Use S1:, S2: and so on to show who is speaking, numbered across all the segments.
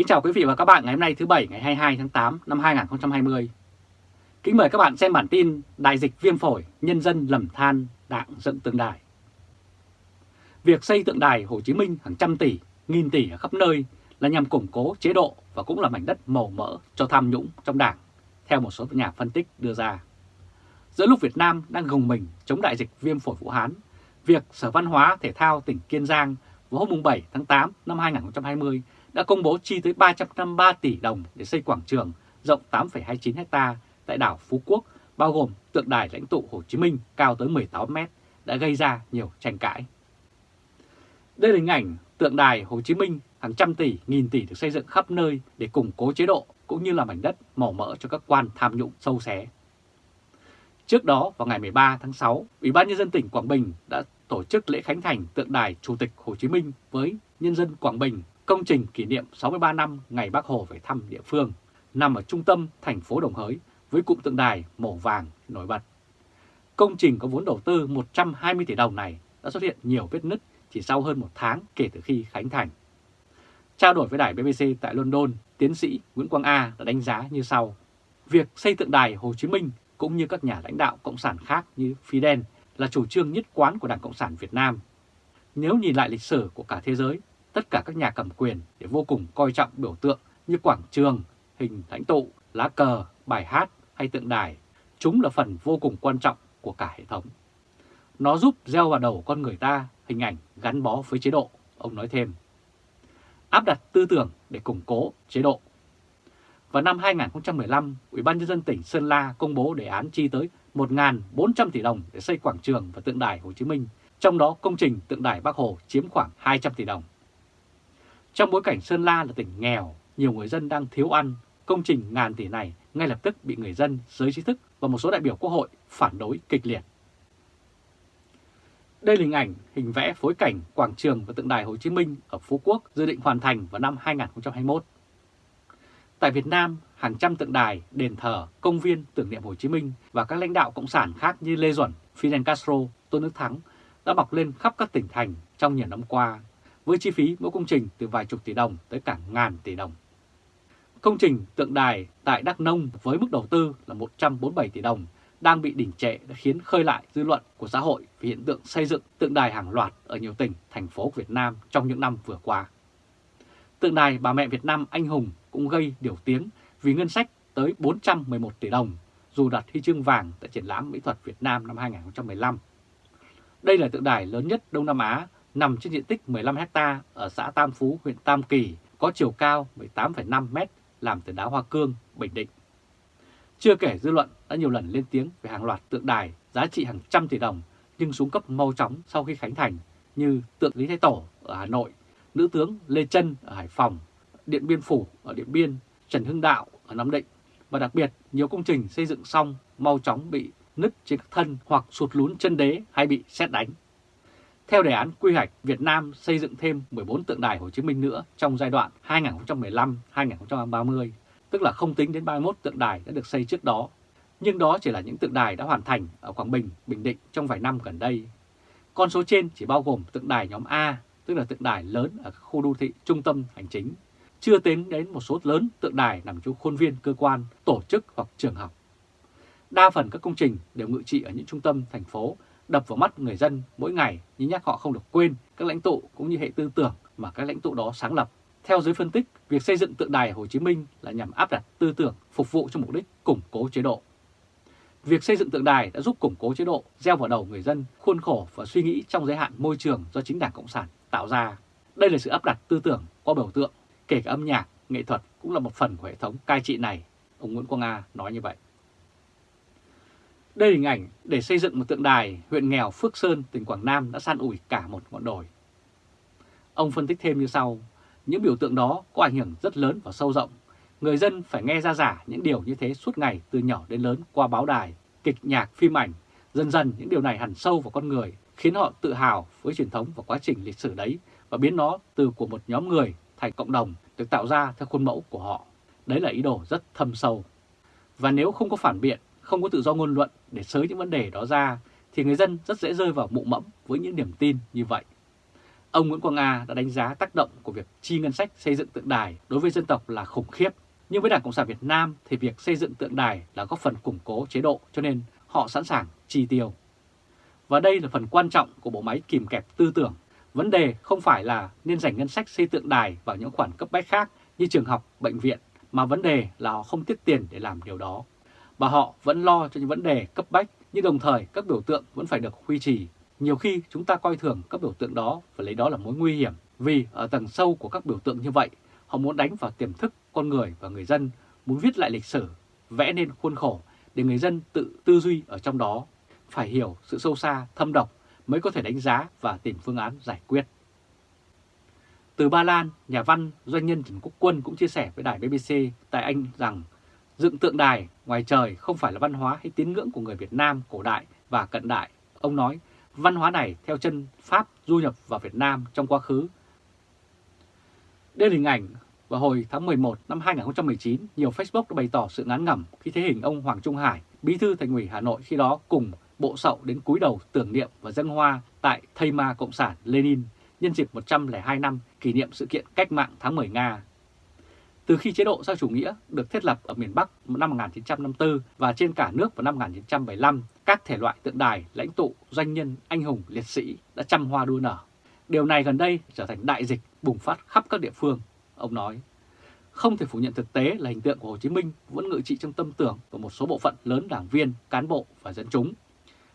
S1: Kính chào quý vị và các bạn ngày hôm nay thứ Bảy ngày 22 tháng 8 năm 2020. Kính mời các bạn xem bản tin Đại dịch viêm phổi, nhân dân lầm than, đảng dựng tượng đài. Việc xây tượng đài Hồ Chí Minh hàng trăm tỷ, nghìn tỷ ở khắp nơi là nhằm củng cố chế độ và cũng là mảnh đất màu mỡ cho tham nhũng trong đảng, theo một số nhà phân tích đưa ra. Giữa lúc Việt Nam đang gồng mình chống đại dịch viêm phổi Vũ Hán, việc Sở Văn hóa Thể thao tỉnh Kiên Giang vào hôm 7 tháng 8 năm 2020 đã công bố chi tới 353 tỷ đồng để xây quảng trường rộng 8,29 ha tại đảo Phú Quốc, bao gồm tượng đài lãnh tụ Hồ Chí Minh cao tới 18 mét, đã gây ra nhiều tranh cãi. Đây là hình ảnh tượng đài Hồ Chí Minh hàng trăm tỷ, nghìn tỷ được xây dựng khắp nơi để củng cố chế độ cũng như là mảnh đất màu mỡ cho các quan tham nhũng sâu xé. Trước đó, vào ngày 13 tháng 6, Ủy ban Nhân dân tỉnh Quảng Bình đã tổ chức lễ khánh thành tượng đài Chủ tịch Hồ Chí Minh với nhân dân Quảng Bình công trình kỷ niệm 63 năm ngày Bác Hồ về thăm địa phương, nằm ở trung tâm thành phố Đồng Hới với cụm tượng đài màu vàng nổi bật. Công trình có vốn đầu tư 120 tỷ đồng này đã xuất hiện nhiều vết nứt chỉ sau hơn một tháng kể từ khi khánh thành. Trao đổi với đài BBC tại London, tiến sĩ Nguyễn Quang A đã đánh giá như sau. Việc xây tượng đài Hồ Chí Minh cũng như các nhà lãnh đạo Cộng sản khác như Fidel là chủ trương nhất quán của Đảng Cộng sản Việt Nam. Nếu nhìn lại lịch sử của cả thế giới, tất cả các nhà cầm quyền để vô cùng coi trọng biểu tượng như quảng trường, hình lãnh tụ, lá cờ, bài hát hay tượng đài. Chúng là phần vô cùng quan trọng của cả hệ thống. Nó giúp gieo vào đầu con người ta hình ảnh gắn bó với chế độ, ông nói thêm. Áp đặt tư tưởng để củng cố chế độ. Vào năm 2015, Ủy ban nhân dân tỉnh Sơn La công bố đề án chi tới 1.400 tỷ đồng để xây quảng trường và tượng đài Hồ Chí Minh, trong đó công trình tượng đài Bắc Hồ chiếm khoảng 200 tỷ đồng. Trong bối cảnh Sơn La là tỉnh nghèo, nhiều người dân đang thiếu ăn, công trình ngàn tỷ này ngay lập tức bị người dân, giới trí thức và một số đại biểu quốc hội phản đối kịch liệt. Đây là hình ảnh, hình vẽ phối cảnh quảng trường và tượng đài Hồ Chí Minh ở Phú Quốc dự định hoàn thành vào năm 2021. Tại Việt Nam, hàng trăm tượng đài, đền thờ, công viên tưởng niệm Hồ Chí Minh và các lãnh đạo cộng sản khác như Lê Duẩn, Fidel Castro, Tôn Đức Thắng đã mọc lên khắp các tỉnh thành trong nhiều năm qua với chi phí mỗi công trình từ vài chục tỷ đồng tới cả ngàn tỷ đồng. Công trình tượng đài tại Đắk Nông với mức đầu tư là 147 tỷ đồng đang bị đỉnh trệ đã khiến khơi lại dư luận của xã hội về hiện tượng xây dựng tượng đài hàng loạt ở nhiều tỉnh, thành phố Việt Nam trong những năm vừa qua. Tượng đài bà mẹ Việt Nam anh hùng cũng gây điều tiếng vì ngân sách tới 411 tỷ đồng dù đặt huy chương vàng tại triển lãm mỹ thuật Việt Nam năm 2015. Đây là tượng đài lớn nhất Đông Nam Á nằm trên diện tích 15 ha ở xã Tam Phú, huyện Tam Kỳ, có chiều cao 18,5 m làm từ đá hoa cương, Bình Định. Chưa kể dư luận đã nhiều lần lên tiếng về hàng loạt tượng đài giá trị hàng trăm tỷ đồng nhưng xuống cấp mau chóng sau khi khánh thành như tượng Lý Thái Tổ ở Hà Nội, nữ tướng Lê Trân ở Hải Phòng, Điện Biên Phủ ở Điện Biên, Trần Hưng Đạo ở Nam Định và đặc biệt nhiều công trình xây dựng xong mau chóng bị nứt trên các thân hoặc sụt lún chân đế hay bị xét đánh. Theo đề án quy hoạch, Việt Nam xây dựng thêm 14 tượng đài Hồ Chí Minh nữa trong giai đoạn 2015-2030, tức là không tính đến 31 tượng đài đã được xây trước đó. Nhưng đó chỉ là những tượng đài đã hoàn thành ở Quảng Bình, Bình Định trong vài năm gần đây. Con số trên chỉ bao gồm tượng đài nhóm A, tức là tượng đài lớn ở khu đô thị trung tâm hành chính, chưa tính đến một số lớn tượng đài nằm trong khuôn viên cơ quan, tổ chức hoặc trường học. Đa phần các công trình đều ngự trị ở những trung tâm thành phố đập vào mắt người dân mỗi ngày nhưng nhắc họ không được quên các lãnh tụ cũng như hệ tư tưởng mà các lãnh tụ đó sáng lập. Theo giới phân tích, việc xây dựng tượng đài Hồ Chí Minh là nhằm áp đặt tư tưởng phục vụ cho mục đích củng cố chế độ. Việc xây dựng tượng đài đã giúp củng cố chế độ, gieo vào đầu người dân khuôn khổ và suy nghĩ trong giới hạn môi trường do chính Đảng Cộng sản tạo ra. Đây là sự áp đặt tư tưởng qua biểu tượng, kể cả âm nhạc, nghệ thuật cũng là một phần của hệ thống cai trị này, ông Nguyễn Quang Nga nói như vậy. Đây là hình ảnh để xây dựng một tượng đài huyện nghèo Phước Sơn, tỉnh Quảng Nam đã san ủi cả một ngọn đồi. Ông phân tích thêm như sau, những biểu tượng đó có ảnh hưởng rất lớn và sâu rộng. Người dân phải nghe ra giả những điều như thế suốt ngày từ nhỏ đến lớn qua báo đài, kịch nhạc, phim ảnh. Dần dần những điều này hẳn sâu vào con người, khiến họ tự hào với truyền thống và quá trình lịch sử đấy và biến nó từ của một nhóm người thành cộng đồng được tạo ra theo khuôn mẫu của họ. Đấy là ý đồ rất thâm sâu. Và nếu không có phản biện không có tự do ngôn luận để sới những vấn đề đó ra, thì người dân rất dễ rơi vào mụ mẫm với những niềm tin như vậy. ông Nguyễn Quang A đã đánh giá tác động của việc chi ngân sách xây dựng tượng đài đối với dân tộc là khủng khiếp. Nhưng với Đảng Cộng sản Việt Nam thì việc xây dựng tượng đài là góp phần củng cố chế độ cho nên họ sẵn sàng chi tiêu. Và đây là phần quan trọng của bộ máy kìm kẹp tư tưởng. Vấn đề không phải là nên dành ngân sách xây tượng đài vào những khoản cấp bách khác như trường học, bệnh viện, mà vấn đề là họ không tiết tiền để làm điều đó. Và họ vẫn lo cho những vấn đề cấp bách, nhưng đồng thời các biểu tượng vẫn phải được duy trì. Nhiều khi chúng ta coi thường các biểu tượng đó và lấy đó là mối nguy hiểm, vì ở tầng sâu của các biểu tượng như vậy, họ muốn đánh vào tiềm thức con người và người dân, muốn viết lại lịch sử, vẽ nên khuôn khổ để người dân tự tư duy ở trong đó, phải hiểu sự sâu xa, thâm độc mới có thể đánh giá và tìm phương án giải quyết. Từ Ba Lan, nhà văn doanh nhân Trần Quốc Quân cũng chia sẻ với đài BBC tại Anh rằng dựng tượng đài ngoài trời không phải là văn hóa hay tín ngưỡng của người Việt Nam cổ đại và cận đại. Ông nói văn hóa này theo chân Pháp du nhập vào Việt Nam trong quá khứ. Đây là hình ảnh vào hồi tháng 11 năm 2019, nhiều Facebook đã bày tỏ sự ngán ngẩm khi thấy hình ông Hoàng Trung Hải, bí thư thành ủy Hà Nội khi đó cùng bộ sậu đến cúi đầu tưởng niệm và dân hoa tại Thây Ma Cộng sản Lenin nhân dịp 102 năm kỷ niệm sự kiện cách mạng tháng 10 Nga. Từ khi chế độ xã chủ nghĩa được thiết lập ở miền Bắc năm 1954 và trên cả nước vào năm 1975, các thể loại tượng đài, lãnh tụ, doanh nhân, anh hùng, liệt sĩ đã trăm hoa đua nở. Điều này gần đây trở thành đại dịch bùng phát khắp các địa phương. Ông nói, không thể phủ nhận thực tế là hình tượng của Hồ Chí Minh vẫn ngự trị trong tâm tưởng của một số bộ phận lớn đảng viên, cán bộ và dân chúng.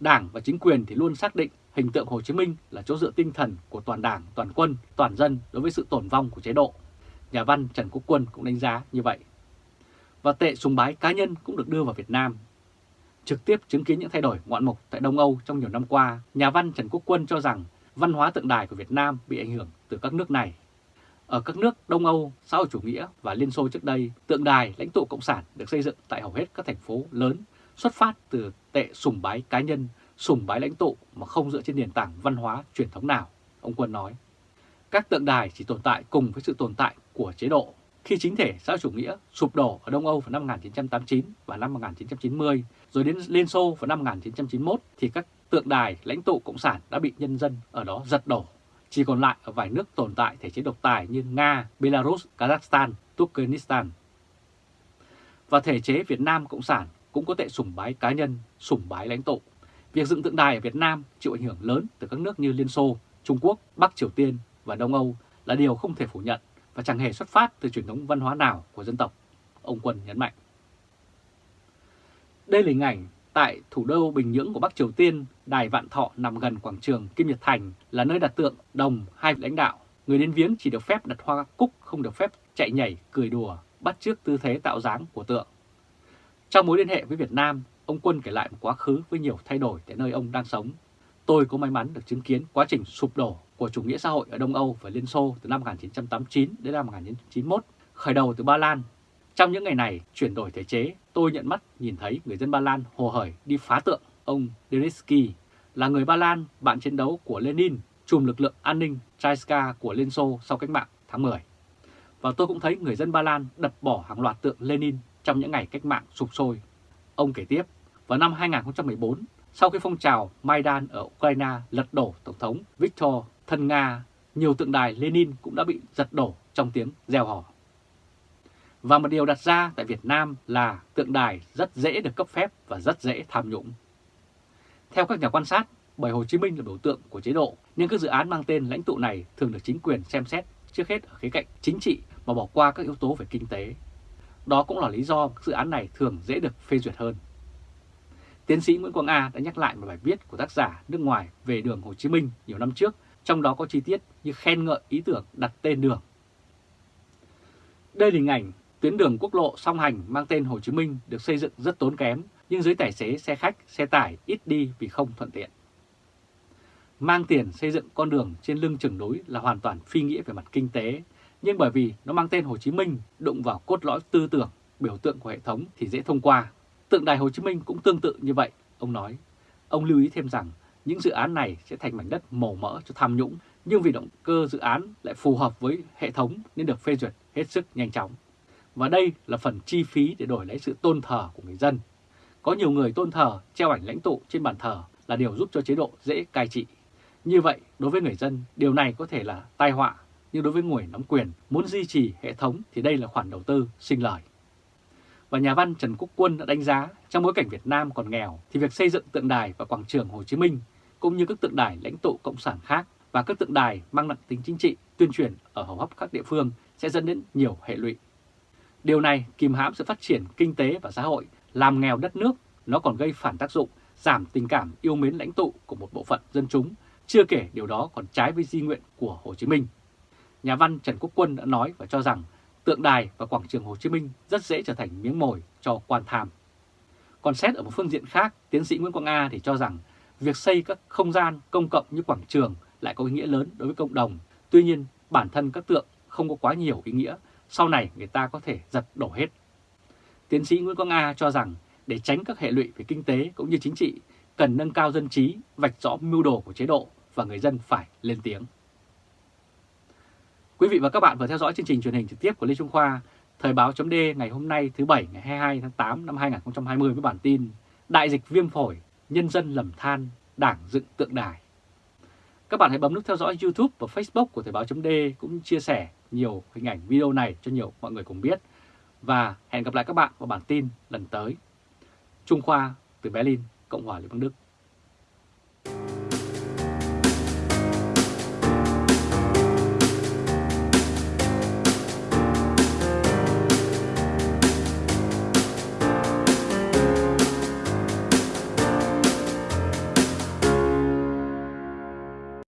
S1: Đảng và chính quyền thì luôn xác định hình tượng Hồ Chí Minh là chỗ dựa tinh thần của toàn đảng, toàn quân, toàn dân đối với sự tổn vong của chế độ. Nhà văn Trần Quốc Quân cũng đánh giá như vậy. Và tệ sùng bái cá nhân cũng được đưa vào Việt Nam. Trực tiếp chứng kiến những thay đổi ngoạn mục tại Đông Âu trong nhiều năm qua, nhà văn Trần Quốc Quân cho rằng văn hóa tượng đài của Việt Nam bị ảnh hưởng từ các nước này. Ở các nước Đông Âu, xã hội chủ nghĩa và Liên Xô trước đây, tượng đài lãnh tụ Cộng sản được xây dựng tại hầu hết các thành phố lớn, xuất phát từ tệ sùng bái cá nhân sùng bái lãnh tụ mà không dựa trên nền tảng văn hóa truyền thống nào, ông Quân nói. Các tượng đài chỉ tồn tại cùng với sự tồn tại của chế độ. Khi chính thể xã chủ nghĩa sụp đổ ở Đông Âu vào năm 1989 và năm 1990, rồi đến Liên Xô vào năm 1991, thì các tượng đài lãnh tụ Cộng sản đã bị nhân dân ở đó giật đổ. Chỉ còn lại ở vài nước tồn tại thể chế độc tài như Nga, Belarus, Kazakhstan, Turkmenistan. Và thể chế Việt Nam Cộng sản cũng có tệ sùng bái cá nhân, sùng bái lãnh tụ. Việc dựng tượng đài ở Việt Nam chịu ảnh hưởng lớn từ các nước như Liên Xô, Trung Quốc, Bắc Triều Tiên và Đông Âu là điều không thể phủ nhận và chẳng hề xuất phát từ truyền thống văn hóa nào của dân tộc, ông Quân nhấn mạnh. Đây là hình ảnh tại thủ đô Bình Nhưỡng của Bắc Triều Tiên, Đài Vạn Thọ nằm gần quảng trường Kim Nhật Thành là nơi đặt tượng đồng hai lãnh đạo. Người đến viếng chỉ được phép đặt hoa cúc, không được phép chạy nhảy, cười đùa, bắt chước tư thế tạo dáng của tượng. Trong mối liên hệ với Việt Nam, ông Quân kể lại một quá khứ với nhiều thay đổi tại nơi ông đang sống. Tôi có may mắn được chứng kiến quá trình sụp đổ của chủ nghĩa xã hội ở Đông Âu và Liên Xô từ năm 1989 đến năm 1991, khởi đầu từ Ba Lan. Trong những ngày này, chuyển đổi thể chế, tôi nhận mắt nhìn thấy người dân Ba Lan hồ hởi đi phá tượng. Ông Deritsky là người Ba Lan, bạn chiến đấu của Lenin, chùm lực lượng an ninh Traiska của Liên Xô sau cách mạng tháng 10. Và tôi cũng thấy người dân Ba Lan đập bỏ hàng loạt tượng Lenin trong những ngày cách mạng sụp sôi. Ông kể tiếp, vào năm 2014, sau khi phong trào Maidan ở Ukraine lật đổ Tổng thống Viktor thân Nga, nhiều tượng đài Lenin cũng đã bị giật đổ trong tiếng gieo hò. Và một điều đặt ra tại Việt Nam là tượng đài rất dễ được cấp phép và rất dễ tham nhũng. Theo các nhà quan sát, bởi Hồ Chí Minh là biểu tượng của chế độ, nhưng các dự án mang tên lãnh tụ này thường được chính quyền xem xét trước hết ở khía cạnh chính trị mà bỏ qua các yếu tố về kinh tế. Đó cũng là lý do các dự án này thường dễ được phê duyệt hơn. Tiến sĩ Nguyễn Quang A đã nhắc lại một bài viết của tác giả nước ngoài về đường Hồ Chí Minh nhiều năm trước, trong đó có chi tiết như khen ngợi ý tưởng đặt tên đường. Đây là hình ảnh tuyến đường quốc lộ song hành mang tên Hồ Chí Minh được xây dựng rất tốn kém, nhưng giới tài xế xe khách, xe tải ít đi vì không thuận tiện. Mang tiền xây dựng con đường trên lưng chừng núi là hoàn toàn phi nghĩa về mặt kinh tế, nhưng bởi vì nó mang tên Hồ Chí Minh đụng vào cốt lõi tư tưởng, biểu tượng của hệ thống thì dễ thông qua. Tượng đài Hồ Chí Minh cũng tương tự như vậy, ông nói. Ông lưu ý thêm rằng những dự án này sẽ thành mảnh đất màu mỡ cho tham nhũng, nhưng vì động cơ dự án lại phù hợp với hệ thống nên được phê duyệt hết sức nhanh chóng. Và đây là phần chi phí để đổi lấy sự tôn thờ của người dân. Có nhiều người tôn thờ treo ảnh lãnh tụ trên bàn thờ là điều giúp cho chế độ dễ cai trị. Như vậy, đối với người dân, điều này có thể là tai họa, nhưng đối với người nắm quyền muốn duy trì hệ thống thì đây là khoản đầu tư sinh lời. Và nhà văn Trần Quốc Quân đã đánh giá trong bối cảnh Việt Nam còn nghèo thì việc xây dựng tượng đài và quảng trường Hồ Chí Minh cũng như các tượng đài lãnh tụ Cộng sản khác và các tượng đài mang nặng tính chính trị tuyên truyền ở hầu hấp các địa phương sẽ dẫn đến nhiều hệ lụy. Điều này kìm hãm sự phát triển kinh tế và xã hội, làm nghèo đất nước, nó còn gây phản tác dụng, giảm tình cảm yêu mến lãnh tụ của một bộ phận dân chúng, chưa kể điều đó còn trái với di nguyện của Hồ Chí Minh. Nhà văn Trần Quốc Quân đã nói và cho rằng tượng đài và quảng trường Hồ Chí Minh rất dễ trở thành miếng mồi cho quan tham. Còn xét ở một phương diện khác, tiến sĩ Nguyễn Quang A thì cho rằng việc xây các không gian công cộng như quảng trường lại có ý nghĩa lớn đối với cộng đồng. Tuy nhiên, bản thân các tượng không có quá nhiều ý nghĩa, sau này người ta có thể giật đổ hết. Tiến sĩ Nguyễn Quang A cho rằng để tránh các hệ lụy về kinh tế cũng như chính trị, cần nâng cao dân trí, vạch rõ mưu đồ của chế độ và người dân phải lên tiếng. Quý vị và các bạn vừa theo dõi chương trình truyền hình trực tiếp của Lê Trung Khoa, Thời báo chấm ngày hôm nay thứ Bảy ngày 22 tháng 8 năm 2020 với bản tin Đại dịch viêm phổi, nhân dân lầm than, đảng dựng tượng đài. Các bạn hãy bấm nút theo dõi YouTube và Facebook của Thời báo d cũng chia sẻ nhiều hình ảnh video này cho nhiều mọi người cùng biết. Và hẹn gặp lại các bạn vào bản tin lần tới. Trung Khoa từ Berlin, Cộng hòa Liên bang Đức.